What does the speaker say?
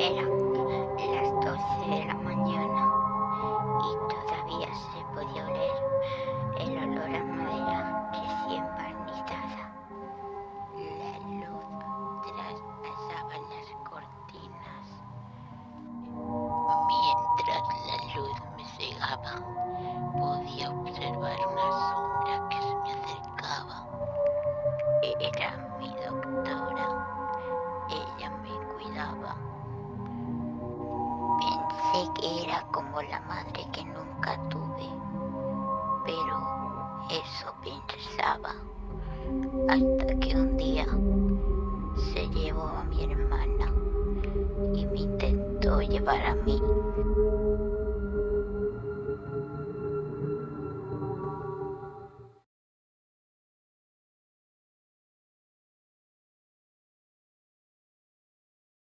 de la, las 12 de la mañana y todavía se podía oler el olor a madera recién barnizada. La luz traspasaba las cortinas mientras la luz me cegaba. Podía observar una sombra que se me acercaba. Era mi doctora. Ella me cuidaba como la madre que nunca tuve, pero eso pensaba hasta que un día se llevó a mi hermana y me intentó llevar a mí.